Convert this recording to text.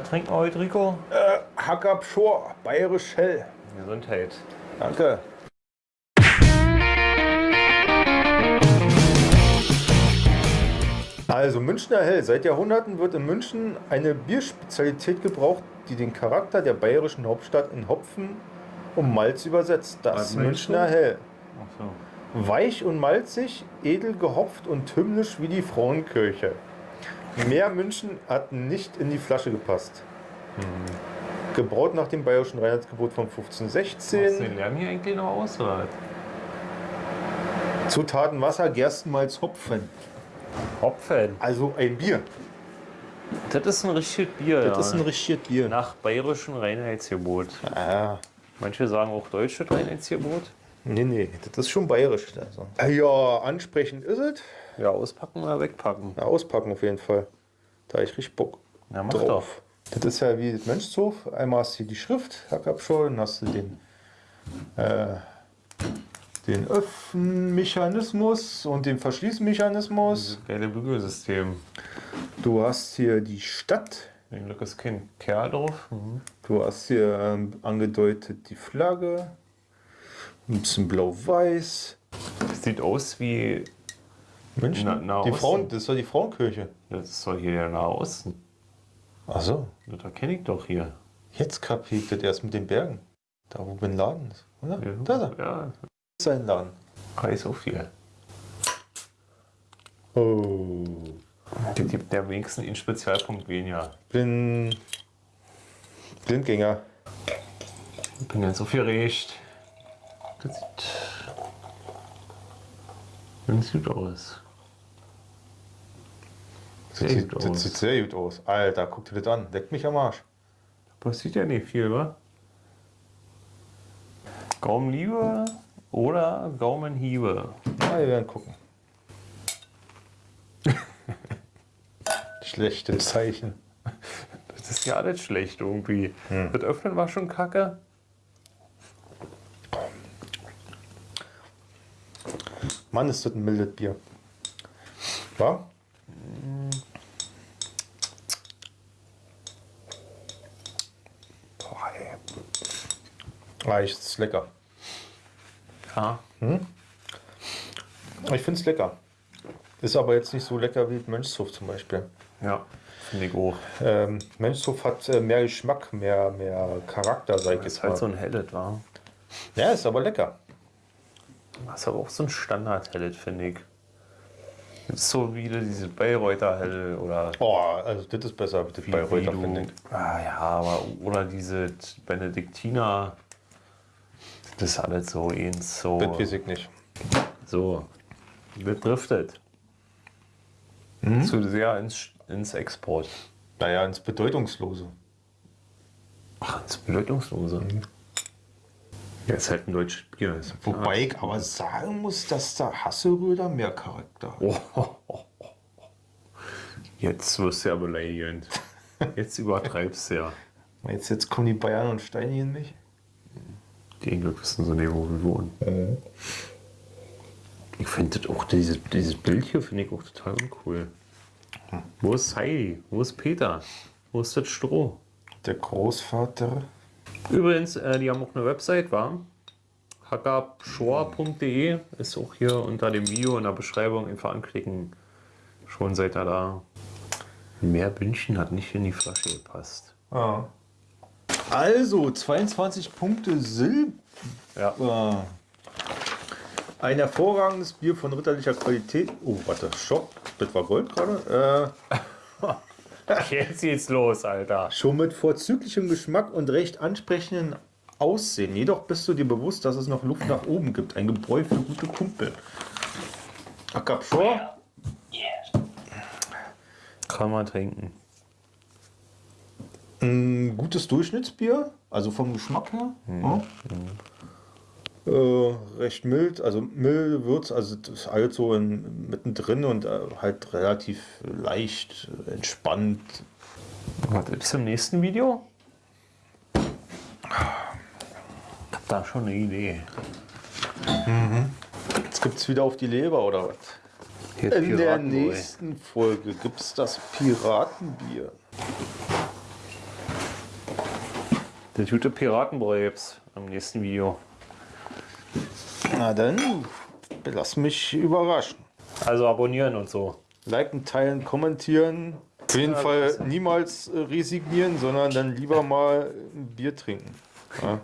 Was trinken wir heute, Rico? Äh, Hack up Shore, bayerisch hell. Gesundheit. Danke. Also Münchner Hell. Seit Jahrhunderten wird in München eine Bierspezialität gebraucht, die den Charakter der bayerischen Hauptstadt in Hopfen und Malz übersetzt. Das Münchner du? Hell. So. Weich und malzig, edel gehopft und hymnisch wie die Frauenkirche. Mehr München hat nicht in die Flasche gepasst. Gebraut nach dem bayerischen Reinheitsgebot von Machst du 1516. den Lärm hier eigentlich noch aus, oder? was? Zutaten Wasser, Gerstenmalz, Hopfen. Hopfen. Also ein Bier. Das ist ein richtiges Bier, Das ja. ist ein richtiges Bier. Nach bayerischem Reinheitsgebot. Ah, Manche sagen auch deutsches Reinheitsgebot. Nee, nee, das ist schon bayerisch. Also. Ja, ansprechend ist es. Ja, auspacken oder wegpacken. Ja, auspacken auf jeden Fall. Da ich richtig Bock Ja, mach drauf. Das ist ja wie das Mönchshof. Einmal hast du hier die Schrift, Hackabschau, dann hast du den, äh, den Öffnmechanismus und den Verschließmechanismus. doch. Geile Bügelsystem. Du hast hier die Stadt. Zum Glück ist kein Kerl drauf. Mhm. Du hast hier ähm, angedeutet die Flagge. Ein bisschen blau-weiß. Sieht aus wie. München. Na- Nahe die. Frauen, das doch die Frauenkirche. Das doch hier der Nahe Osten. Ach so. Das kenne ich doch hier. Jetzt kapiert das erst mit den Bergen. Da wo Bin Laden ist, oder? Da ist er. Ja, Das ist sein Laden. weiß so viel. Oh. Der gibt der wenigsten einen Spezialpunkt weniger. Bin Blindgänger. Ich bin ganz aufgeregt. Das sieht ganz gut aus. Das Sehr sieht, gut das aus. sieht sehr gut aus. Alter, guck dir das an. Leckt mich am Arsch. Passiert ja nicht viel, wa? Gaumenliebe oder Gaumenhiebe? Na, wir werden gucken. Schlechte Zeichen. Das ist ja alles schlecht irgendwie. Das Öffnen war schon kacke. Mann, ist das ein mildes Bier. War? Boah, ey. Ah, ich, ist lecker. Ja. Ich finde es lecker. Ist aber jetzt nicht so lecker wie Mönchshof zum Beispiel. Ja, finde ich auch. Ähm, Mönchshof hat äh, mehr Geschmack, mehr, mehr Charakter, sag ich jetzt ist halt mal. so ein Hellet, war. Ja, ist aber lecker. Das ist aber auch so ein Standard-Hellet, finde ich. Das ist so wie diese Bayreuther Hell oder Oh, also das ist besser als das du- finde ich. Ah, ja, aber oder diese Benediktiner. Das ist alles so eins so. Das weiß ich nicht. So. Das driftet. Mhm. Zu sehr ins, ins Export. Naja, ins Bedeutungslose. Ach, ins Bedeutungslose. Ja, ist halt ein deutsches Bier. Ist Wobei ich aber sagen muss, dass der Hasseröder mehr Charakter hat. Oh, oh, oh. Jetzt wirst du ja beleidigend. Jetzt übertreibst du ja. Jetzt, jetzt kommen die Bayern und steinigen mich. Die Glück wissen so nicht, wo wir wohnen. Ich finde das auch, dieses, dieses Bild hier finde ich auch total uncool. Wo ist Heidi? Wo ist Peter? Wo ist das Stroh? Der Großvater. Übrigens, äh, die haben auch eine Website, war hackabshore.de ist auch hier unter dem Video in der Beschreibung einfach anklicken. Schon seid ihr da. Mehr Bündchen hat nicht in die Flasche gepasst. Ah. Also, 22 Punkte Silber. Ja. Ein hervorragendes Bier von ritterlicher Qualität. Oh, warte, Stopp. Das war Gold gerade. Äh, Jetzt geht's los, Alter. schon mit vorzüglichem Geschmack und recht ansprechenden Aussehen. Jedoch bist du dir bewusst, dass es noch Luft nach oben gibt. Ein Gebräu für gute Kumpel. Akapshore. Kann man trinken. Ein gutes Durchschnittsbier, also vom Geschmack her. Ja. Äh, recht mild, also milde Würz, also das ist halt so in, mittendrin und äh, halt relativ leicht, entspannt. Was ist im nächsten Video? Ich hab da schon eine Idee. Jetzt gibt es wieder auf die Leber oder was? Hier In der nächsten Folge gibt es das Piratenbier. Der gute Piratenbräu gibt's am nächsten Video. Na dann, lass mich überraschen. Also abonnieren und so. Liken, teilen, kommentieren. Auf jeden Fall niemals äh, resignieren, sondern dann lieber mal ein Bier trinken. Ja.